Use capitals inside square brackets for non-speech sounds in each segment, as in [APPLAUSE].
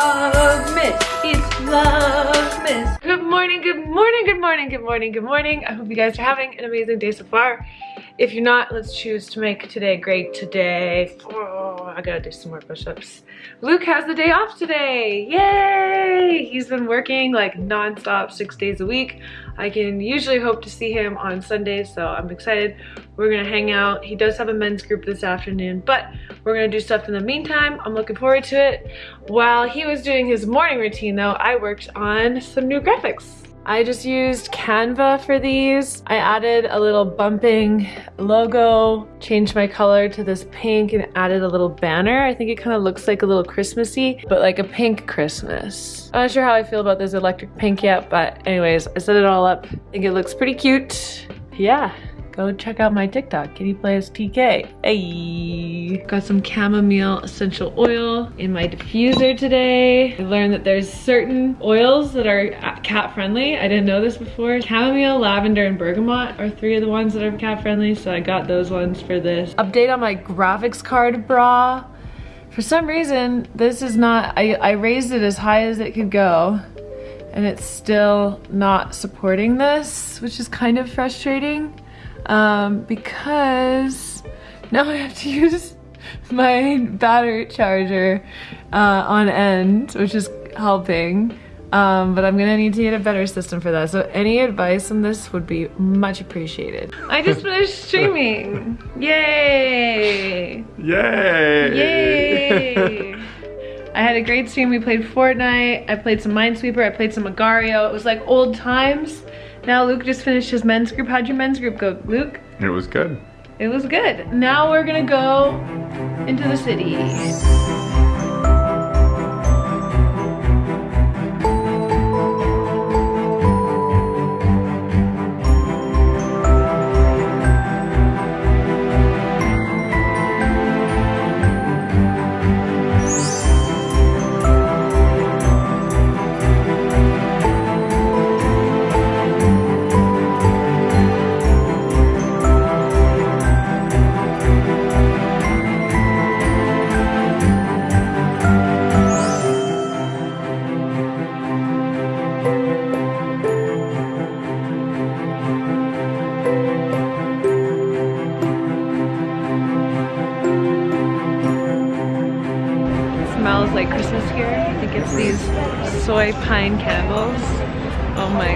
Vlogmas. It's Vlogmas. Good morning, good morning, good morning, good morning, good morning. I hope you guys are having an amazing day so far. If you're not, let's choose to make today great today. I gotta do some more push-ups. Luke has the day off today. Yay! He's been working like non-stop six days a week. I can usually hope to see him on Sundays, so I'm excited. We're gonna hang out. He does have a men's group this afternoon, but we're gonna do stuff in the meantime. I'm looking forward to it. While he was doing his morning routine though, I worked on some new graphics. I just used Canva for these. I added a little bumping logo, changed my color to this pink and added a little banner. I think it kind of looks like a little Christmassy, but like a pink Christmas. I'm not sure how I feel about this electric pink yet, but anyways, I set it all up. I think it looks pretty cute. Yeah go check out my TikTok, Kitty Plays TK. Hey! Got some chamomile essential oil in my diffuser today. I learned that there's certain oils that are cat friendly. I didn't know this before. Chamomile, lavender, and bergamot are three of the ones that are cat friendly, so I got those ones for this. Update on my graphics card bra. For some reason, this is not, I, I raised it as high as it could go and it's still not supporting this, which is kind of frustrating um, because now I have to [LAUGHS] use my battery charger uh, on end, which is helping. Um, but I'm gonna need to get a better system for that. So any advice on this would be much appreciated. I just finished [LAUGHS] streaming. Yay! Yay! Yay! I had a great stream. We played Fortnite. I played some Minesweeper. I played some Agar.io. It was like old times. Now Luke just finished his men's group. How'd your men's group go, Luke? It was good. It was good. Now we're gonna go into the city.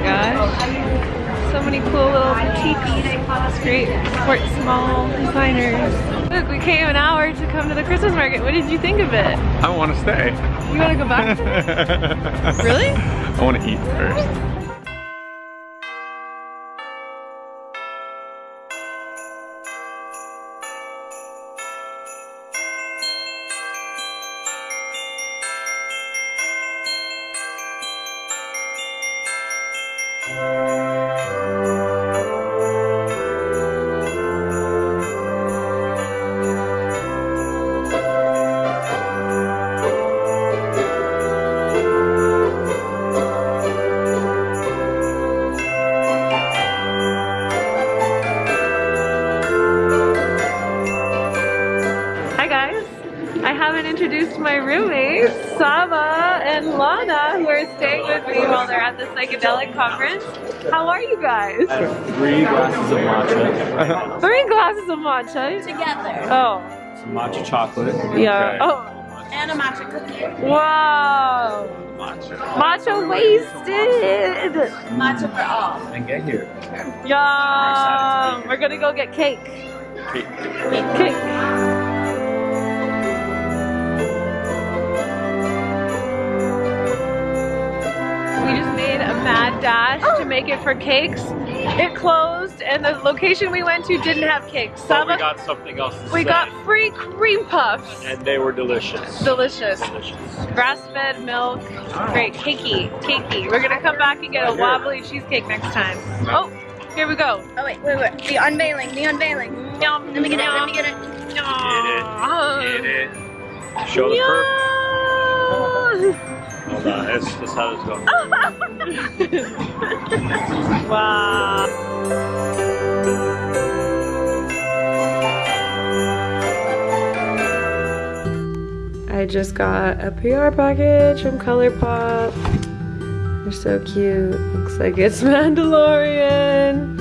Gosh. So many cool little boutiques. It's great. Support small designers. Look, we came an hour to come to the Christmas market. What did you think of it? I want to stay. You want to go back? [LAUGHS] really? I want to eat first. Roommates, Saba and Lana, who are staying with me while they're at the psychedelic conference. How are you guys? Three glasses of matcha. Three glasses of matcha? Together. Oh. Some matcha chocolate. Yeah. Okay. Oh. And a matcha cookie. Wow. Matcha. Matcha wasted. Matcha for all. And get here. Yeah. We're gonna go get cake. Cake. Cake. cake. Make it for cakes. It closed and the location we went to didn't have cakes. But we got something else We say. got free cream puffs. And they were delicious. Delicious. Delicious. Grass-fed milk. Great. Cakey. Cakey. We're gonna come back and get a wobbly cheesecake next time. Oh, here we go. Oh wait, wait, wait. The unveiling. The unveiling. Yum, let me get it. Let me get it. Get it. Get it. Show the perk. On, that's, that's how this goes. wow. I just got a PR package from ColourPop. They're so cute. Looks like it's [LAUGHS] Mandalorian.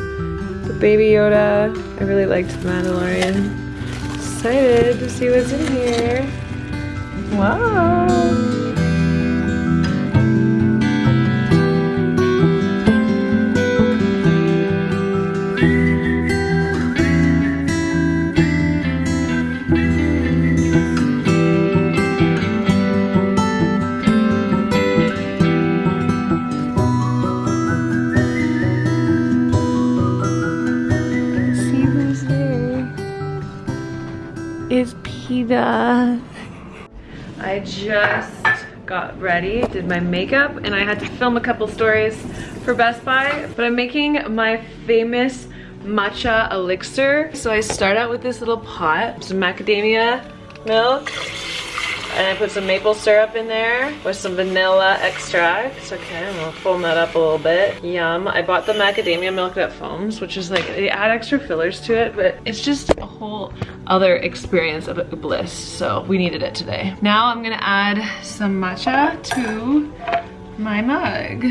The Baby Yoda. I really liked the Mandalorian. Excited to see what's in here. Wow. Is Peta. I just got ready, did my makeup, and I had to film a couple stories for Best Buy, but I'm making my famous matcha elixir. So I start out with this little pot, some macadamia milk, and I put some maple syrup in there with some vanilla extract. Okay, I'm gonna foam that up a little bit. Yum. I bought the macadamia milk that foams, which is like, they add extra fillers to it, but it's just a whole other experience of bliss. So we needed it today. Now I'm gonna add some matcha to my mug.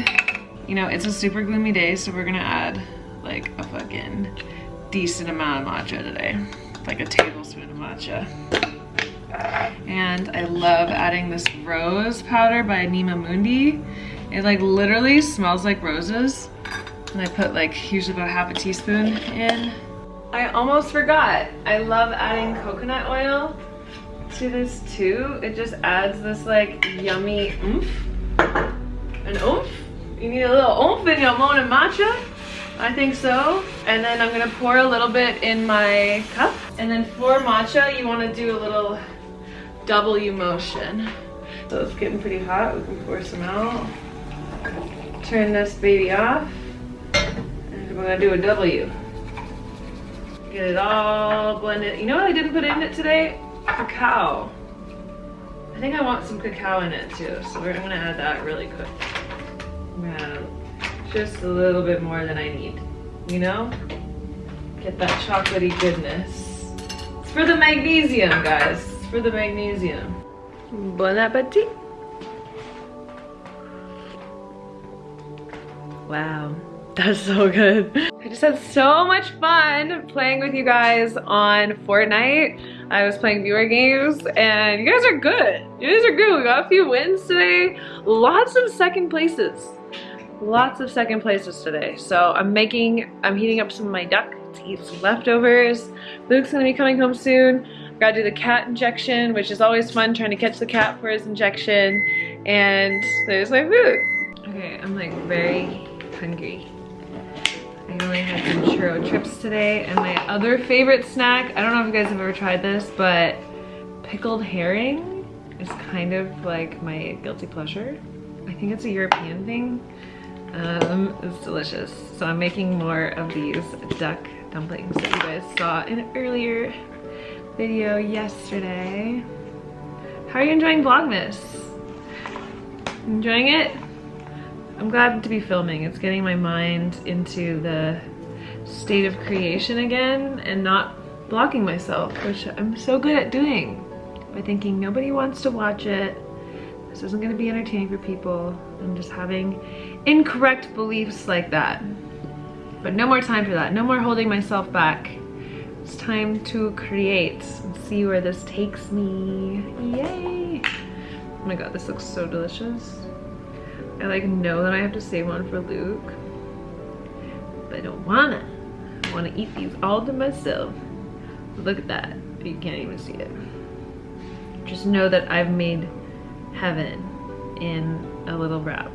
You know, it's a super gloomy day, so we're gonna add like a fucking decent amount of matcha today. Like a tablespoon of matcha. And I love adding this rose powder by Anima Mundi. It like literally smells like roses. And I put like usually about half a teaspoon in. I almost forgot. I love adding coconut oil to this too. It just adds this like yummy oomph. An oomph? You need a little oomph in your morning matcha? I think so. And then I'm gonna pour a little bit in my cup. And then for matcha, you wanna do a little W motion. So it's getting pretty hot. We can pour some out. Turn this baby off. And we're gonna do a W. Get it all blended. You know what I didn't put in it today? Cacao. I think I want some cacao in it too. So we're gonna add that really quick. I'm just a little bit more than I need. You know? Get that chocolatey goodness. It's for the magnesium, guys. For the magnesium. Bon appetit. Wow, that's so good. I just had so much fun playing with you guys on Fortnite. I was playing viewer games and you guys are good. You guys are good. We got a few wins today. Lots of second places. Lots of second places today. So I'm making, I'm heating up some of my duck to eat some leftovers. Luke's gonna be coming home soon. Gotta do the cat injection, which is always fun trying to catch the cat for his injection. And there's my food. Okay, I'm like very hungry. I only had some churro chips today and my other favorite snack, I don't know if you guys have ever tried this, but pickled herring is kind of like my guilty pleasure. I think it's a European thing. Um, it's delicious. So I'm making more of these duck dumplings that you guys saw in earlier video yesterday. How are you enjoying Vlogmas? Enjoying it? I'm glad to be filming. It's getting my mind into the state of creation again and not blocking myself, which I'm so good at doing by thinking nobody wants to watch it. This isn't gonna be entertaining for people. I'm just having incorrect beliefs like that. But no more time for that. No more holding myself back. It's time to create and see where this takes me. Yay! Oh my god, this looks so delicious. I like know that I have to save one for Luke, but I don't wanna. I wanna eat these all to myself. Look at that. You can't even see it. Just know that I've made heaven in a little wrap.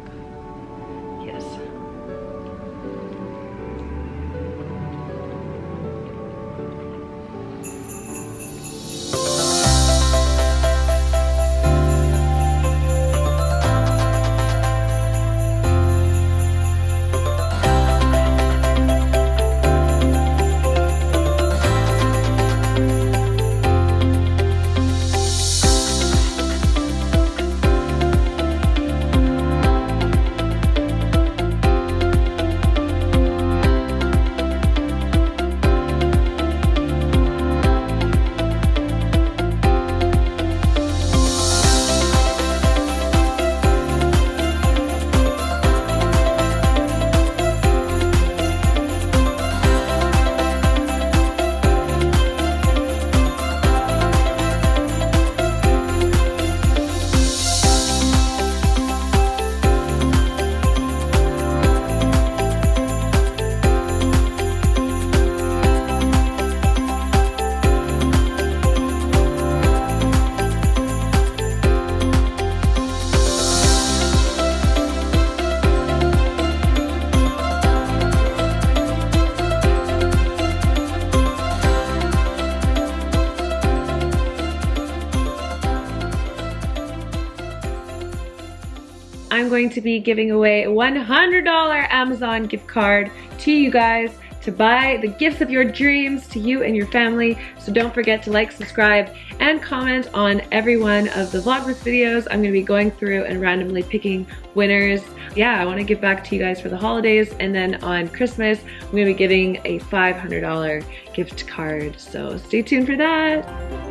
I'm going to be giving away a $100 Amazon gift card to you guys to buy the gifts of your dreams to you and your family. So don't forget to like, subscribe, and comment on every one of the Vlogmas videos. I'm gonna be going through and randomly picking winners. Yeah, I wanna give back to you guys for the holidays. And then on Christmas, I'm gonna be giving a $500 gift card. So stay tuned for that.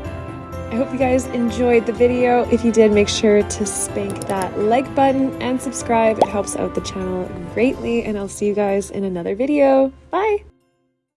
I hope you guys enjoyed the video. If you did, make sure to spank that like button and subscribe. It helps out the channel greatly and I'll see you guys in another video. Bye!